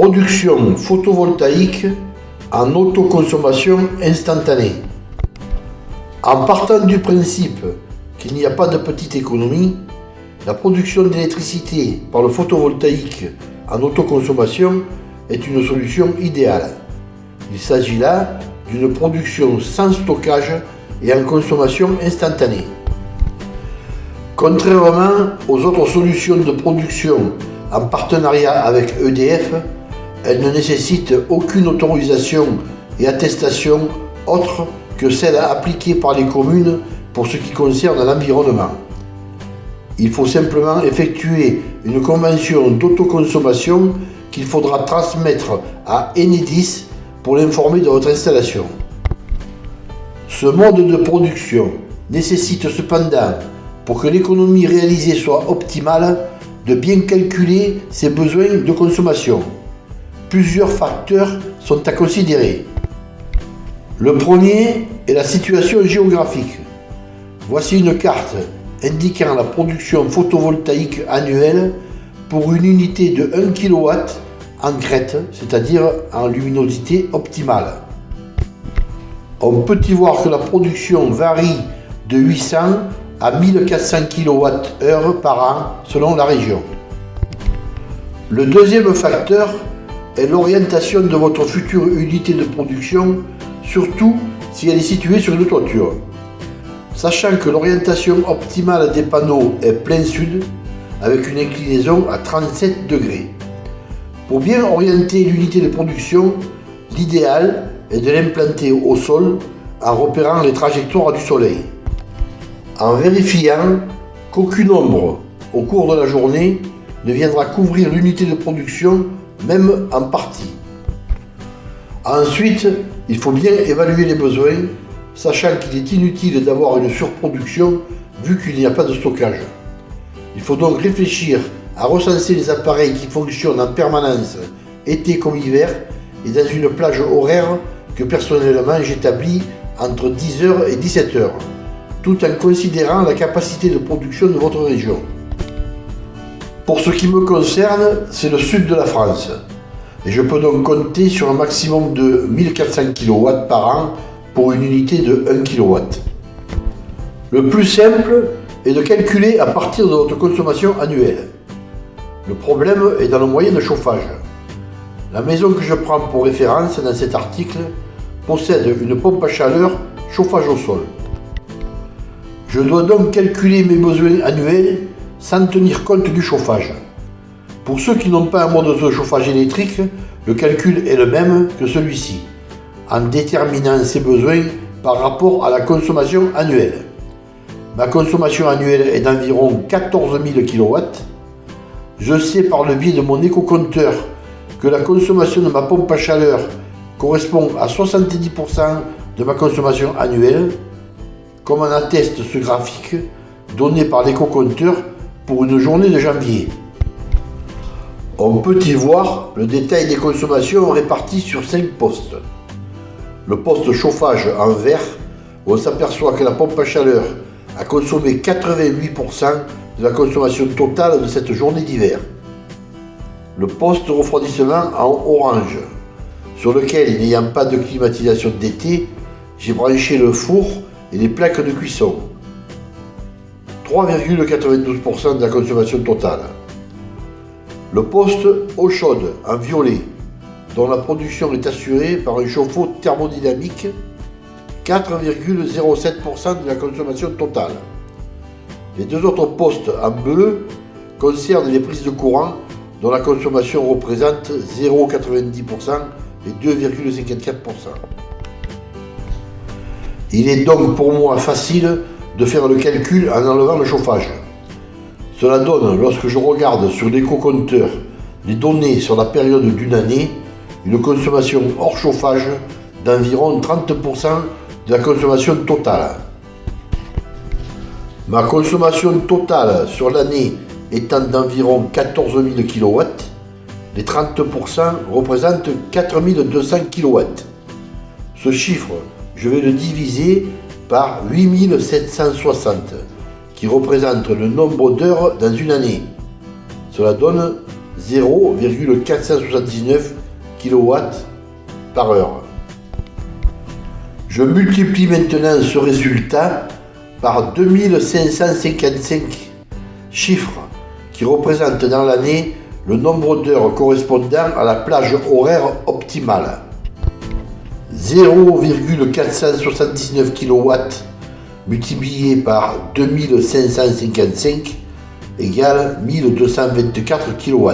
Production photovoltaïque en autoconsommation instantanée. En partant du principe qu'il n'y a pas de petite économie, la production d'électricité par le photovoltaïque en autoconsommation est une solution idéale. Il s'agit là d'une production sans stockage et en consommation instantanée. Contrairement aux autres solutions de production en partenariat avec EDF, elle ne nécessite aucune autorisation et attestation autre que celle appliquée par les communes pour ce qui concerne l'environnement. Il faut simplement effectuer une convention d'autoconsommation qu'il faudra transmettre à Enedis pour l'informer de votre installation. Ce mode de production nécessite cependant, pour que l'économie réalisée soit optimale, de bien calculer ses besoins de consommation plusieurs facteurs sont à considérer. Le premier est la situation géographique. Voici une carte indiquant la production photovoltaïque annuelle pour une unité de 1 kW en crête, c'est-à-dire en luminosité optimale. On peut y voir que la production varie de 800 à 1400 kWh par an selon la région. Le deuxième facteur est l'orientation de votre future unité de production, surtout si elle est située sur une toiture. Sachant que l'orientation optimale des panneaux est plein sud, avec une inclinaison à 37 degrés. Pour bien orienter l'unité de production, l'idéal est de l'implanter au sol en repérant les trajectoires du soleil. En vérifiant qu'aucune ombre au cours de la journée ne viendra couvrir l'unité de production même en partie. Ensuite, il faut bien évaluer les besoins, sachant qu'il est inutile d'avoir une surproduction vu qu'il n'y a pas de stockage. Il faut donc réfléchir à recenser les appareils qui fonctionnent en permanence, été comme hiver, et dans une plage horaire que personnellement j'établis entre 10h et 17h, tout en considérant la capacité de production de votre région. Pour ce qui me concerne, c'est le sud de la France. Et je peux donc compter sur un maximum de 1400 kW par an pour une unité de 1 kW. Le plus simple est de calculer à partir de votre consommation annuelle. Le problème est dans le moyen de chauffage. La maison que je prends pour référence dans cet article possède une pompe à chaleur chauffage au sol. Je dois donc calculer mes besoins annuels sans tenir compte du chauffage. Pour ceux qui n'ont pas un mode de chauffage électrique, le calcul est le même que celui-ci, en déterminant ses besoins par rapport à la consommation annuelle. Ma consommation annuelle est d'environ 14 000 kW. Je sais par le biais de mon éco-compteur que la consommation de ma pompe à chaleur correspond à 70% de ma consommation annuelle, comme en atteste ce graphique donné par l'éco-compteur pour une journée de janvier. On peut y voir le détail des consommations réparties sur 5 postes. Le poste chauffage en vert, on s'aperçoit que la pompe à chaleur a consommé 88% de la consommation totale de cette journée d'hiver. Le poste refroidissement en orange, sur lequel, n'ayant pas de climatisation d'été, j'ai branché le four et les plaques de cuisson. 3,92% de la consommation totale. Le poste eau chaude en violet, dont la production est assurée par un chauffe-eau thermodynamique, 4,07% de la consommation totale. Les deux autres postes en bleu concernent les prises de courant dont la consommation représente 0,90% et 2,54%. Il est donc pour moi facile de faire le calcul en enlevant le chauffage. Cela donne, lorsque je regarde sur l'éco-compteur les données sur la période d'une année, une consommation hors chauffage d'environ 30% de la consommation totale. Ma consommation totale sur l'année étant d'environ 14 000 kW, les 30% représentent 4200 kW. Ce chiffre, je vais le diviser par 8760, qui représente le nombre d'heures dans une année. Cela donne 0,479 kW par heure. Je multiplie maintenant ce résultat par 2555 chiffres qui représentent dans l'année le nombre d'heures correspondant à la plage horaire optimale. 0,479 kW multiplié par 2555 égale 1224 kW.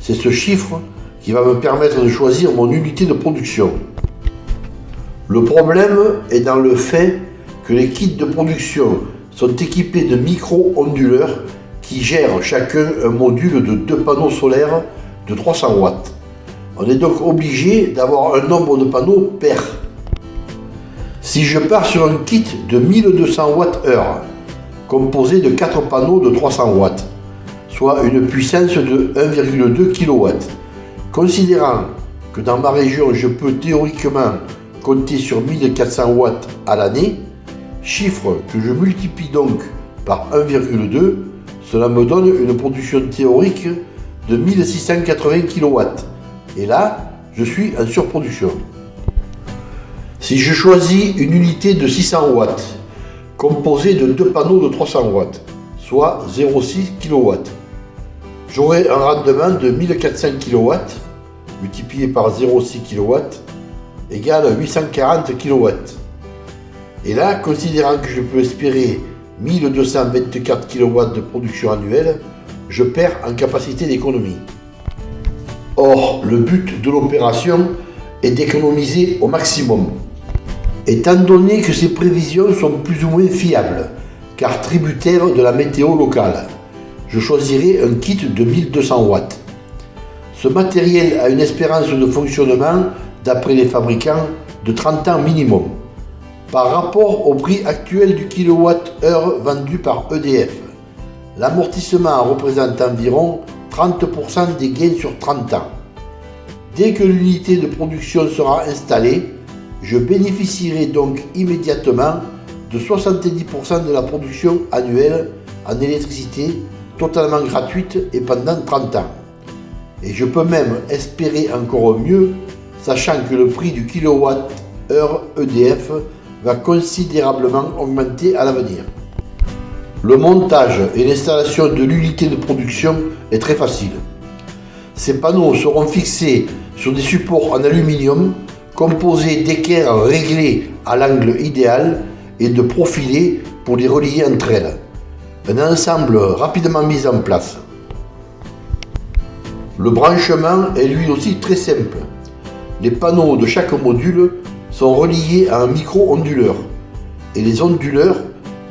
C'est ce chiffre qui va me permettre de choisir mon unité de production. Le problème est dans le fait que les kits de production sont équipés de micro-onduleurs qui gèrent chacun un module de deux panneaux solaires de 300 watts. On est donc obligé d'avoir un nombre de panneaux pair. Si je pars sur un kit de 1200 Wh, composé de 4 panneaux de 300 watts, soit une puissance de 1,2 kW, considérant que dans ma région je peux théoriquement compter sur 1400 watts à l'année, chiffre que je multiplie donc par 1,2, cela me donne une production théorique de 1680 kW. Et là, je suis en surproduction. Si je choisis une unité de 600 watts, composée de deux panneaux de 300 watts, soit 0,6 kW, j'aurai un rendement de 1400 kW multiplié par 0,6 kW égale 840 kW. Et là, considérant que je peux espérer 1224 kW de production annuelle, je perds en capacité d'économie. Or, le but de l'opération est d'économiser au maximum. Étant donné que ces prévisions sont plus ou moins fiables, car tributaires de la météo locale, je choisirai un kit de 1200 watts. Ce matériel a une espérance de fonctionnement, d'après les fabricants, de 30 ans minimum. Par rapport au prix actuel du kilowatt-heure vendu par EDF, l'amortissement représente environ 30% des gains sur 30 ans. Dès que l'unité de production sera installée, je bénéficierai donc immédiatement de 70% de la production annuelle en électricité totalement gratuite et pendant 30 ans. Et je peux même espérer encore mieux, sachant que le prix du kilowatt-heure EDF va considérablement augmenter à l'avenir. Le montage et l'installation de l'unité de production est très facile. Ces panneaux seront fixés sur des supports en aluminium composés d'équerres réglés à l'angle idéal et de profilés pour les relier entre elles. Un ensemble rapidement mis en place. Le branchement est lui aussi très simple. Les panneaux de chaque module sont reliés à un micro-onduleur et les onduleurs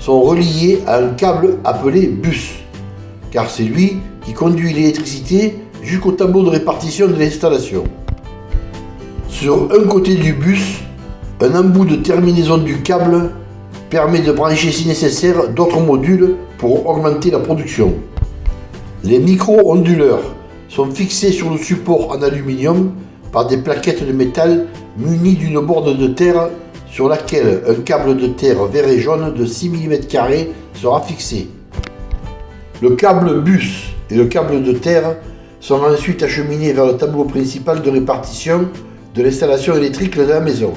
sont reliés à un câble appelé bus, car c'est lui qui conduit l'électricité jusqu'au tableau de répartition de l'installation. Sur un côté du bus, un embout de terminaison du câble permet de brancher si nécessaire d'autres modules pour augmenter la production. Les micro-onduleurs sont fixés sur le support en aluminium par des plaquettes de métal munies d'une borne de terre sur laquelle un câble de terre vert et jaune de 6 mm sera fixé. Le câble bus et le câble de terre sont ensuite acheminés vers le tableau principal de répartition de l'installation électrique de la maison.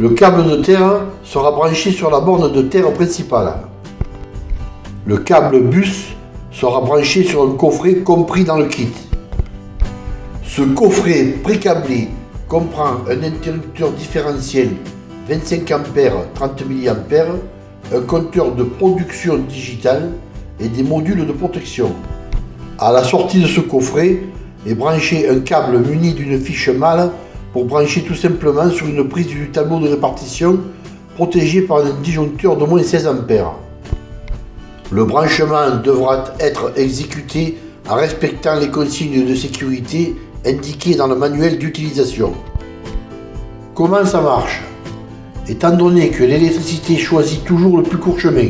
Le câble de terre sera branché sur la borne de terre principale. Le câble bus sera branché sur un coffret compris dans le kit. Ce coffret précablé comprend un interrupteur différentiel 25 A 30 mA, un compteur de production digitale et des modules de protection. À la sortie de ce coffret est branché un câble muni d'une fiche mâle pour brancher tout simplement sur une prise du tableau de répartition protégé par un disjoncteur d'au moins 16 A. Le branchement devra être exécuté en respectant les consignes de sécurité indiquées dans le manuel d'utilisation. Comment ça marche? Étant donné que l'électricité choisit toujours le plus court chemin,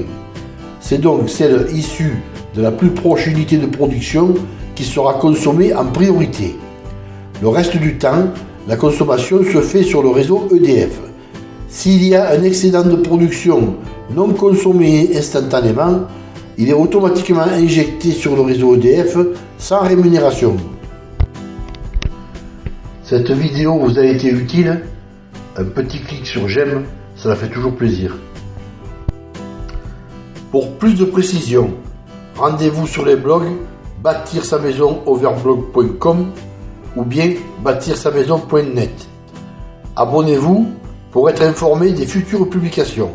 c'est donc celle issue de la plus proche unité de production qui sera consommée en priorité. Le reste du temps, la consommation se fait sur le réseau EDF. S'il y a un excédent de production non consommé instantanément, il est automatiquement injecté sur le réseau EDF sans rémunération. Cette vidéo vous a été utile? Un petit clic sur j'aime, cela fait toujours plaisir. Pour plus de précisions, rendez-vous sur les blogs bâtir sa maison overblog.com ou bien bâtir sa maison.net. Abonnez-vous pour être informé des futures publications.